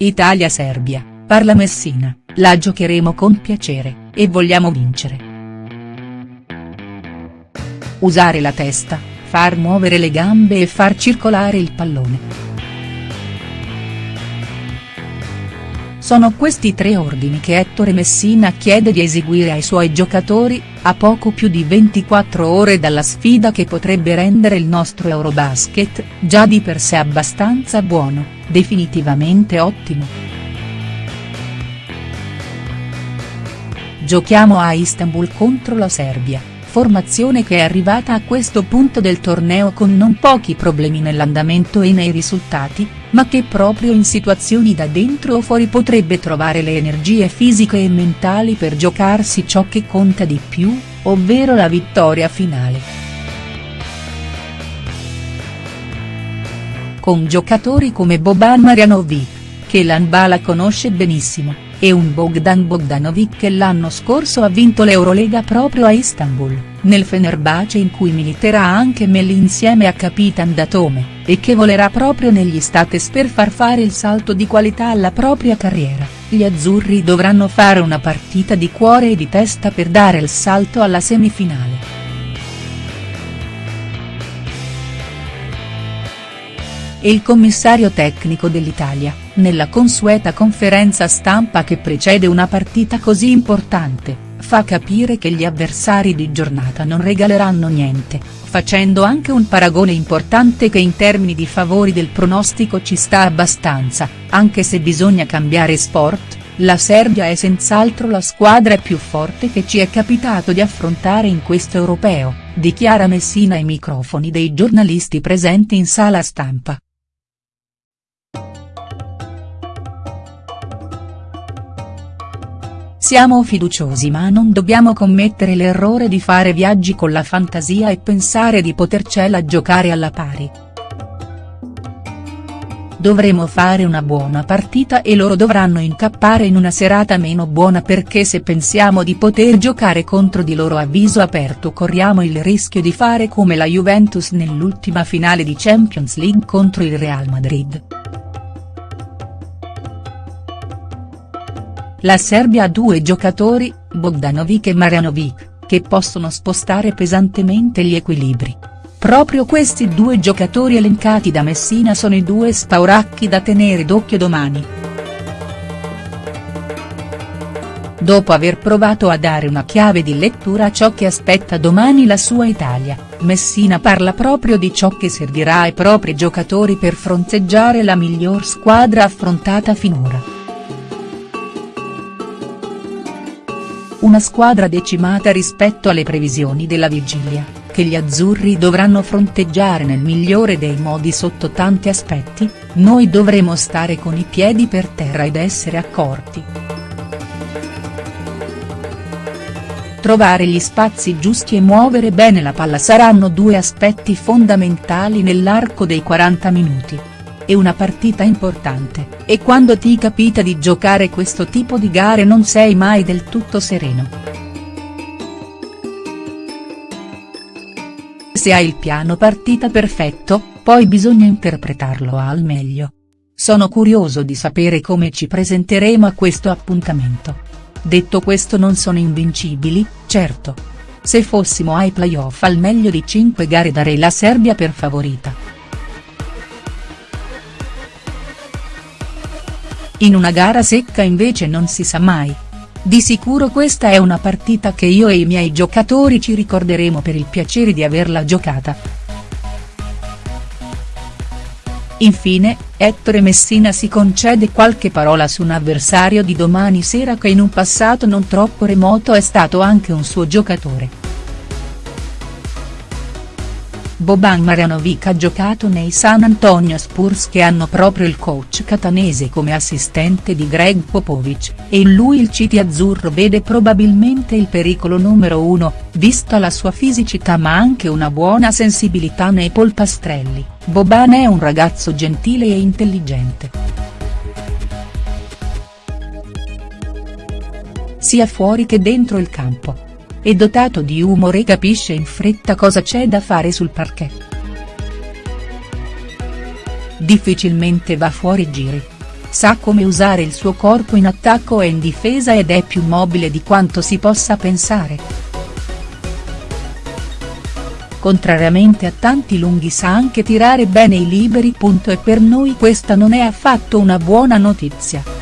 Italia-Serbia, parla Messina, la giocheremo con piacere, e vogliamo vincere. Usare la testa, far muovere le gambe e far circolare il pallone. Sono questi tre ordini che Ettore Messina chiede di eseguire ai suoi giocatori, a poco più di 24 ore dalla sfida che potrebbe rendere il nostro Eurobasket, già di per sé abbastanza buono, definitivamente ottimo. Giochiamo a Istanbul contro la Serbia, formazione che è arrivata a questo punto del torneo con non pochi problemi nell'andamento e nei risultati, ma che proprio in situazioni da dentro o fuori potrebbe trovare le energie fisiche e mentali per giocarsi ciò che conta di più, ovvero la vittoria finale. Con giocatori come Boban Marjanovic, che l'Anbala conosce benissimo e un Bogdan Bogdanovic che l'anno scorso ha vinto l'Eurolega proprio a Istanbul, nel Fenerbahce in cui militerà anche Melli insieme a Capitan Datome, e che volerà proprio negli States per far fare il salto di qualità alla propria carriera, gli azzurri dovranno fare una partita di cuore e di testa per dare il salto alla semifinale. E il commissario tecnico dell'Italia, nella consueta conferenza stampa che precede una partita così importante, fa capire che gli avversari di giornata non regaleranno niente, facendo anche un paragone importante che in termini di favori del pronostico ci sta abbastanza, anche se bisogna cambiare sport, la Serbia è senz'altro la squadra più forte che ci è capitato di affrontare in questo europeo, dichiara Messina ai microfoni dei giornalisti presenti in sala stampa. Siamo fiduciosi ma non dobbiamo commettere l'errore di fare viaggi con la fantasia e pensare di potercela giocare alla pari. Dovremo fare una buona partita e loro dovranno incappare in una serata meno buona perché se pensiamo di poter giocare contro di loro a viso aperto corriamo il rischio di fare come la Juventus nell'ultima finale di Champions League contro il Real Madrid. La Serbia ha due giocatori, Bogdanovic e Marjanovic, che possono spostare pesantemente gli equilibri. Proprio questi due giocatori elencati da Messina sono i due spauracchi da tenere d'occhio domani. Dopo aver provato a dare una chiave di lettura a ciò che aspetta domani la sua Italia, Messina parla proprio di ciò che servirà ai propri giocatori per fronteggiare la miglior squadra affrontata finora. Una squadra decimata rispetto alle previsioni della vigilia, che gli azzurri dovranno fronteggiare nel migliore dei modi sotto tanti aspetti, noi dovremo stare con i piedi per terra ed essere accorti. Trovare gli spazi giusti e muovere bene la palla saranno due aspetti fondamentali nell'arco dei 40 minuti è una partita importante, e quando ti capita di giocare questo tipo di gare non sei mai del tutto sereno. Se hai il piano partita perfetto, poi bisogna interpretarlo al meglio. Sono curioso di sapere come ci presenteremo a questo appuntamento. Detto questo non sono invincibili, certo. Se fossimo ai playoff al meglio di 5 gare darei la Serbia per favorita. In una gara secca invece non si sa mai. Di sicuro questa è una partita che io e i miei giocatori ci ricorderemo per il piacere di averla giocata. Infine, Ettore Messina si concede qualche parola su un avversario di domani sera che in un passato non troppo remoto è stato anche un suo giocatore. Boban Marjanovic ha giocato nei San Antonio Spurs che hanno proprio il coach catanese come assistente di Greg Popovich, e in lui il City azzurro vede probabilmente il pericolo numero uno, vista la sua fisicità ma anche una buona sensibilità nei polpastrelli, Boban è un ragazzo gentile e intelligente. Sia fuori che dentro il campo è dotato di umore e capisce in fretta cosa c'è da fare sul parquet. Difficilmente va fuori giri. sa come usare il suo corpo in attacco e in difesa ed è più mobile di quanto si possa pensare. Contrariamente a tanti lunghi sa anche tirare bene i liberi. E per noi questa non è affatto una buona notizia.